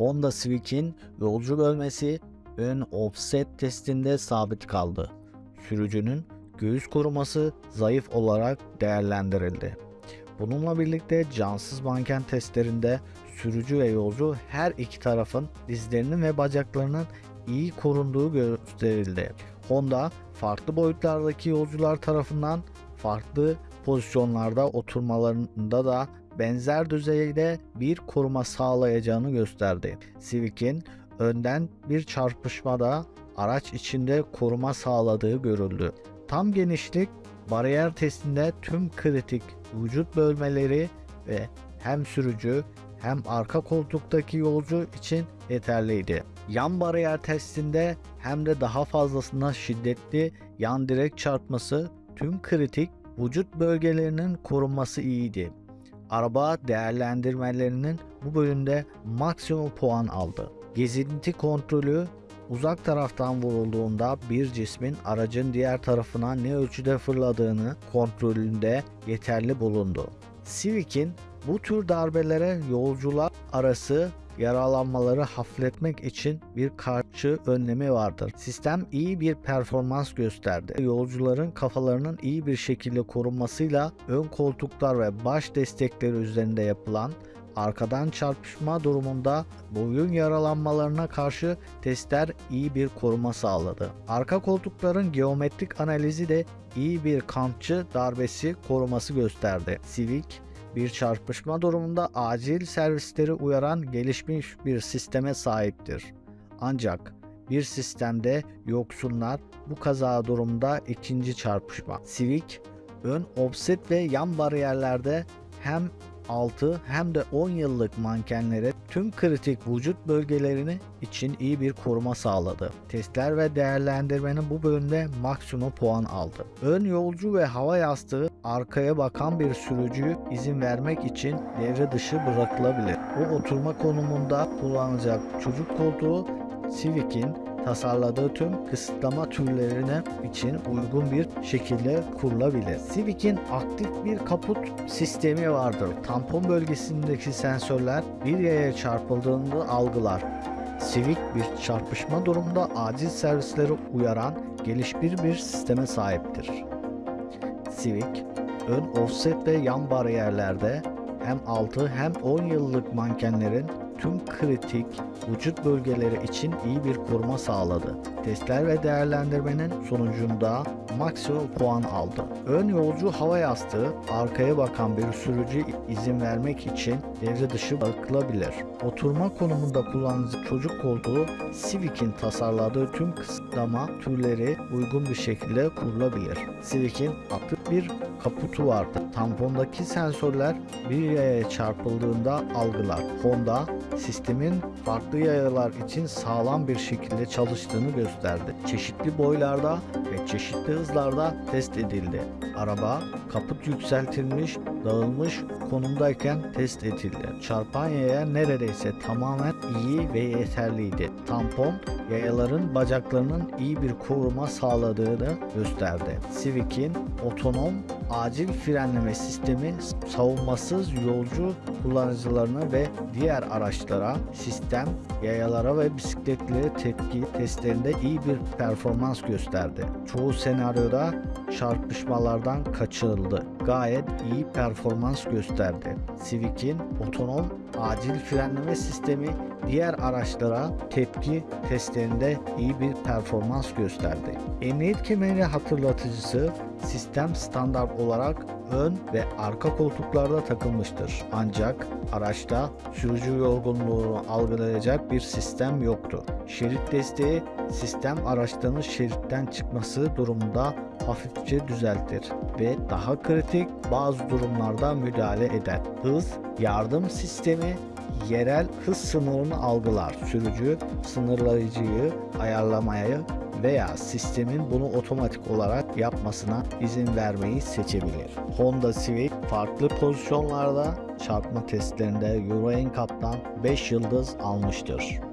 Honda Civic'in yolcu bölmesi ön offset testinde sabit kaldı. Sürücünün göğüs koruması zayıf olarak değerlendirildi. Bununla birlikte cansız manken testlerinde sürücü ve yolcu her iki tarafın dizlerinin ve bacaklarının iyi korunduğu gösterildi. Honda farklı boyutlardaki yolcular tarafından farklı pozisyonlarda oturmalarında da benzer düzeyde bir koruma sağlayacağını gösterdi. Civic'in önden bir çarpışmada araç içinde koruma sağladığı görüldü. Tam genişlik bariyer testinde tüm kritik vücut bölmeleri ve hem sürücü hem arka koltuktaki yolcu için yeterliydi. Yan bariyer testinde hem de daha fazlasına şiddetli yan direk çarpması tüm kritik vücut bölgelerinin korunması iyiydi. Araba değerlendirmelerinin bu bölümde maksimum puan aldı. Gezinti kontrolü uzak taraftan vurulduğunda bir cismin aracın diğer tarafına ne ölçüde fırladığını kontrolünde yeterli bulundu. Civic'in bu tür darbelere yolcular arası yaralanmaları hafifletmek için bir karşı önlemi vardır. Sistem iyi bir performans gösterdi. Yolcuların kafalarının iyi bir şekilde korunmasıyla ön koltuklar ve baş destekleri üzerinde yapılan arkadan çarpışma durumunda boyun yaralanmalarına karşı testler iyi bir koruma sağladı. Arka koltukların geometrik analizi de iyi bir kampçı darbesi koruması gösterdi. Civic bir çarpışma durumunda acil servisleri uyaran gelişmiş bir sisteme sahiptir. Ancak bir sistemde yoksunlar bu kaza durumda ikinci çarpışma. Civic ön offset ve yan bariyerlerde hem 6 hem de 10 yıllık mankenlere tüm kritik vücut bölgelerini için iyi bir koruma sağladı. Testler ve değerlendirmenin bu bölümde maksimum puan aldı. Ön yolcu ve hava yastığı arkaya bakan bir sürücüyü izin vermek için devre dışı bırakılabilir. Bu oturma konumunda kullanılacak çocuk koltuğu Civic'in tasarladığı tüm kısıtlama türlerine için uygun bir şekilde kurulabilir. Civic'in aktif bir kaput sistemi vardır. Tampon bölgesindeki sensörler bir yaya çarpıldığında algılar. Civic bir çarpışma durumunda acil servisleri uyaran gelişmiş bir sisteme sahiptir. Civic, ön offset ve yan bariyerlerde hem 6 hem 10 yıllık mankenlerin tüm kritik vücut bölgeleri için iyi bir koruma sağladı. Testler ve değerlendirmenin sonucunda maksimum puan aldı. Ön yolcu hava yastığı arkaya bakan bir sürücü izin vermek için devre dışı bırakılabilir. Oturma konumunda kullanıcı çocuk koltuğu Civic'in tasarladığı tüm kısıtlama türleri uygun bir şekilde kurulabilir. Civic'in aktif bir kaputu vardı. Tampondaki sensörler bir yaya çarpıldığında algılar. Honda sistemin farklı yayalar için sağlam bir şekilde çalıştığını gösterdi. Çeşitli boylarda ve çeşitli hızlarda test edildi. Araba kaput yükseltilmiş, dağılmış konumdayken test edildi. Çarpan yaya neredeyse tamamen iyi ve yeterliydi. Tampon yayaların bacaklarının iyi bir koruma sağladığını gösterdi. Civic'in otonom acil frenleme sistemi savunmasız yolcu kullanıcılarına ve diğer araçlara, sistem, yayalara ve bisikletlere tepki testlerinde iyi bir performans gösterdi. Çoğu senaryoda çarpışmalardan kaçırıldı. Gayet iyi performans gösterdi. Civic'in otonom acil frenleme sistemi diğer araçlara tepki testlerinde iyi bir performans gösterdi. Emniyet kemeri hatırlatıcısı sistem standart olarak ön ve arka koltuklarda takılmıştır. Ancak araçta sürücü yorgunluğunu algılayacak bir sistem yoktu. Şerit desteği sistem araçların şeritten çıkması durumunda hafifçe düzeltir ve daha kritik bazı durumlarda müdahale eder. Hız yardım sistemi yerel hız sınırını algılar. Sürücü sınırlayıcıyı ayarlamayı veya sistemin bunu otomatik olarak yapmasına izin vermeyi seçebilir. Honda Civic farklı pozisyonlarda çarpma testlerinde Euro NCAP'tan 5 yıldız almıştır.